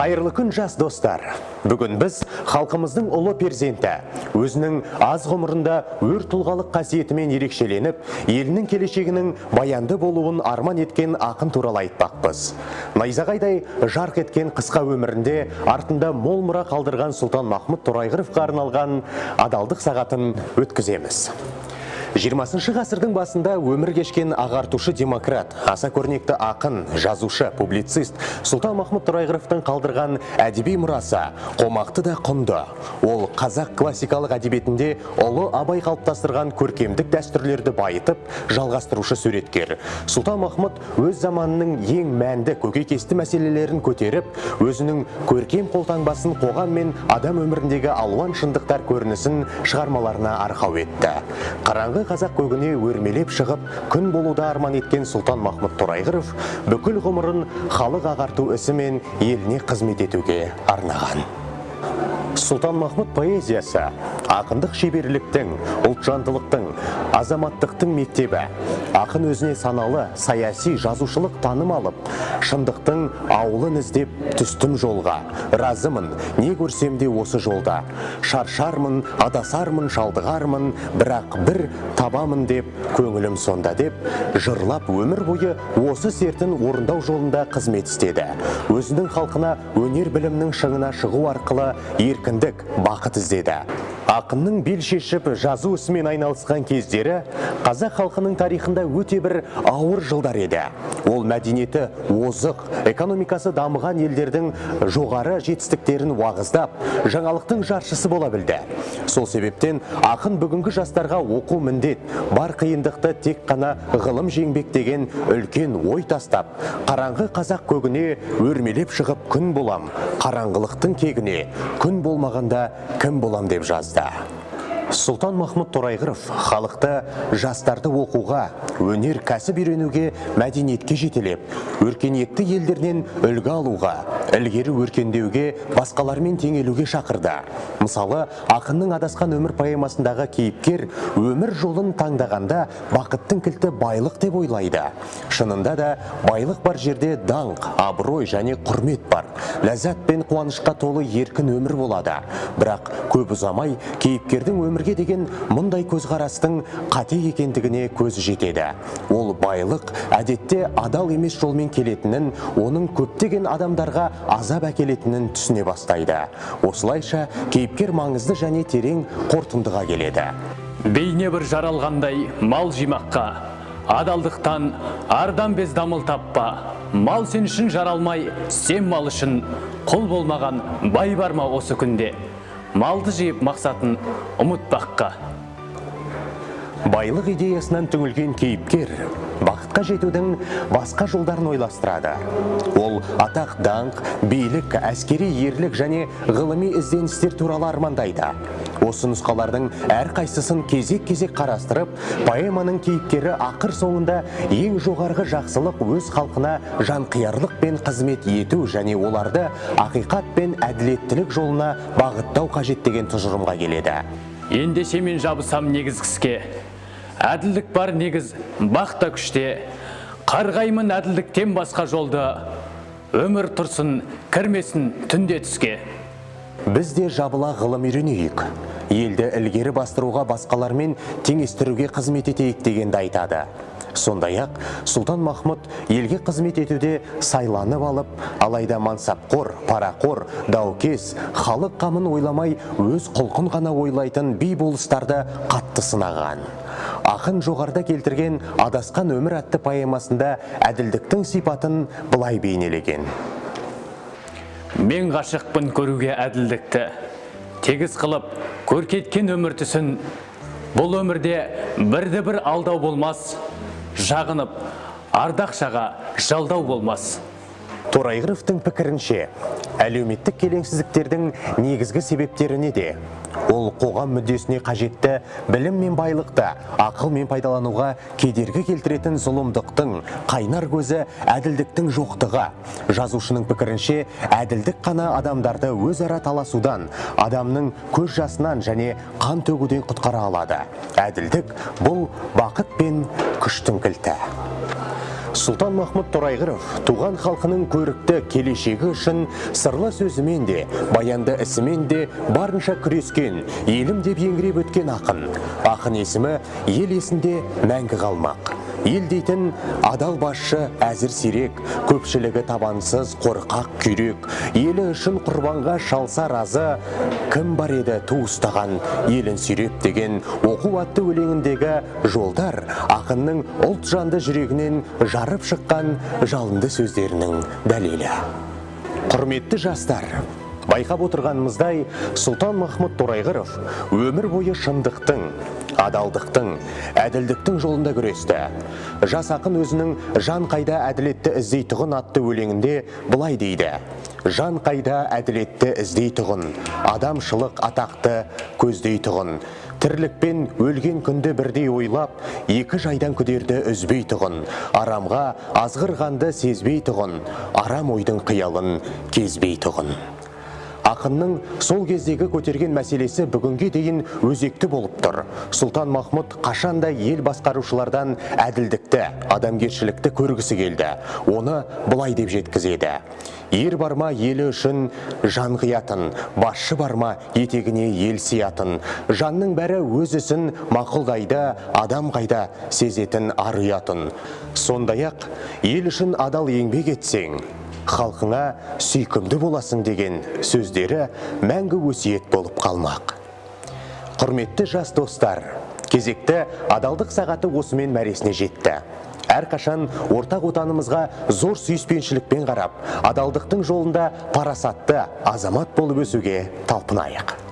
Қайырлы күн жас достар. Бүгін біз халқымыздың ұлы перзенті, өзінің аз ғұмырында өр тұлғалық қасиетімен ерекшеленіп, елінің келешегінің баянды болуын арман еткен ақын туралы айтпақпыз. Найзағайдай жарқ еткен қысқа өмірінде артында мол мұра қалдырған Сұлтан Махмұд Торайғыровқа арналған адалдық сағатын өткіземіз. 20 ғасырдың басында өмір кешкен ағартушы демократ, аса көрнекті ақын, жазушы, публицист Сұлтан Махмұд Торайғыровтың қалдырған әдеби мұрасы қомақты да құнды. Ол қазақ классикалық әдебиетінде ұлы абай қалыптастырған көркемдік дәстүрлерді байытып, жалғастырушы суреткер. Сұлтан Махмұд өз заманының ең мәнді көкейкесті мәселелерін көтеріп, өзінің көркем қолтаңбасын қоғам мен адам өміріндегі алуан шындықтар көрінісін шығармаларына арқау етті. Қараңғы қазақ көгіне өрмелеп шығып, күн болуда арман еткен Сұлтан Махмұд Торайғыров бүкіл ғұмырын халық ағарту ісі мен еліне қызмет етуге арнаған. Сұлтан Махмұд поэзиясы ақындық шеберліктің, ұлтжандылықтың, азаматтықтың мектебі. Ақын өзіне саналы, саяси, жазушылық таным алып, шындықтың ауылын іздеп түстім жолға. Разымын, не көрсем де осы жолда. Шаршармын, адасармын, шалдығармын, бірақ бір табамын деп, көңілім сонда деп, жырлап өмір бойы осы сертін орындау жолында қызмет істеді. Өзінің халқына өнер білімнің шыңына шығу арқылы еркіндік, бақыт іздеді ақынның бел шешіп жазу ісімен айналысқан кездері қазақ халқының тарихында өте бір ауыр жылдар еді. Ол мәдениеті озық экономикасы дамыған елдердің жоғары жетістіктерін уағыздап жаңалықтың жаршысы бола білді. Сол себептен ақын бүгінгі жастарға оқу міндет бар қиындықты тек қана ғылым жеңбек деген үлкен ой тастап қараңғы қазақ көгіне өрмелеп шығып күн болам қараңғылықтың кегіне күн болмағанда кім болам деп жазды. Сұлтан Махмұд Торайғыров халықты жастарды оқуға, өнер кәсіп үйренуге, мәдениетке жетелеп, өркениетті елдерінен үлгі алуға, ілгері өркендеуге, басқалармен теңелуге шақырды. Мысалы, ақынның адасқан өмір поэмасындағы кейіпкер өмір жолын таңдағанда бақыттың кілті байлық деп ойлайды. Шынында да байлық бар жерде даңқ, абырой және құрмет бар. Ләззат пен қуанышқа толы еркін өмір болады. Бірақ көп ұзамай кейіпкердің өмірге деген мұндай көзқарастың қате екендігіне көзі жетеді. Ол байлық әдетте адал емес жолмен келетінін, оның көптеген адамдарға азап әкелетінін түсіне бастайды. Осылайша кейіпкер маңызды және терең қорытындыға келеді. Бейне бір жаралғандай мал жимаққа, адалдықтан ардан без дамыл таппа. Мал сен үшін жаралмай, сен мал үшін құл болмаған бай бар ма осы күнде? Малды жиып мақсатын ұмытпаққа. Байлық идеясынан түңілген кейіпкер бақытқа жетудің басқа жолдарын ойластырады. Ол атақ даңқ билік әскери ерлік және ғылыми ізденістер туралы армандайды. Осы нұсқалардың әрқайсысын кезек-кезек қарастырып поэманың кейіпкері ақыр соңында ең жоғарғы жақсылық өз халқына жанқиярлық пен қызмет ету және оларды ақиқат пен әділеттілік жолына бағыттау қажет деген тұжырымға келеді. Ендеше мен жабысам негізгіске әділдік бар негіз бақта күште. Қарғаймын әділдіктен басқа жолды. Өмір тұрсын кірмесін түнде түске. Біз де жабыла ғылым үйренейік. Елді ілгері бастыруға басқалармен теңестіруге қызмет етейік дегенді айтады. Сондай-ақ сұлтан махмұд елге қызмет етуде сайланып алып алайда мансапқор парақор даукес халық қамын ойламай өз құлқын ғана ойлайтын би болыстарды қатты сынаған. Ақын жоғарыда келтірген адасқан өмір атты поэмасында әділдіктің сипатын былай бейнелеген. Мен ғашықпын көруге әділдікті. Тегіс қылып көркеткен өмір түсін. Бұл өмірде бірді бір алдау болмас. Жағынып ардақшаға жалдау болмас. Торайғыровтың пікірінше әлеуметтік келеңсіздіктердің негізгі себептері неде? Ол қоғам мүддесіне қажетті білім мен байлықты ақыл мен пайдалануға кедергі келтіретін зұлымдықтың қайнар көзі әділдіктің жоқтығы. Жазушының пікірінше әділдік қана адамдарды өзара таласудан адамның көз жасынан және қан төгуден құтқара алады. Әділдік бұл бақыт пен күштің кілті. Сұлтан Махмұд Торайғыров туған халқының көрікті келешегі үшін сырлы сөзімен де, баянды ісімен де барынша күрескен, елім деп еңіреп өткен ақын. Ақын есімі ел есінде мәңгі қалмақ. Ел дейтін адал басшы әзір сирек, көпшілігі табансыз қорқақ күйрек, елі үшін құрбанға шалса разы, кім бар еді туыстаған елін сүйреп деген оқу атты өлеңіндегі жолдар ақынның ұлт жанды жүрегінен жарып шыққан жалынды сөздерінің дәлелі. Құрметті жастар, байқап отырғанымыздай Сұлтан Махмұд Торайғыров өмір бойы шындықтың, адалдықтың, әділдіктің жолында күресті. Жас ақын өзінің жан қайда әділетті іздейтұғын атты өлеңінде былай дейді. Жан қайда әділетті іздейтұғын, адамшылық атақты көздейтұғын. Тірлікпен өлген күнді бірдей ойлап, екі жайдан күдерді үзбейтұғын. Арамға азғырғанды сезбейтұғын, арам ойдың қиялын кезбейтұғын. Ақынның сол кездегі көтерген мәселесі бүгінге дейін өзекті болып тұр. Сұлтан Махмұд қашанда ел басқарушылардан әділдікті, адамгершілікті көргісі келді. Оны былай деп жеткізеді. Ер барма елі үшін жан қиятын, басшы барма етегіне ел сиятын. Жанның бәрі өз ісін мақұлдайды, адам қайда сезетін ар ұятын. Сондай-ақ ел үшін адал еңбек етсең, халқыңа сүйкімді боласың деген сөздері мәңгі өсиет болып қалмақ. Құрметті жас достар, кезекті адалдық сағаты осымен мәресіне жетті. Әрқашан ортақ отанымызға зор сүйіспеншілікпен қарап, адалдықтың жолында парасатты азамат болып өсуге талпынайық.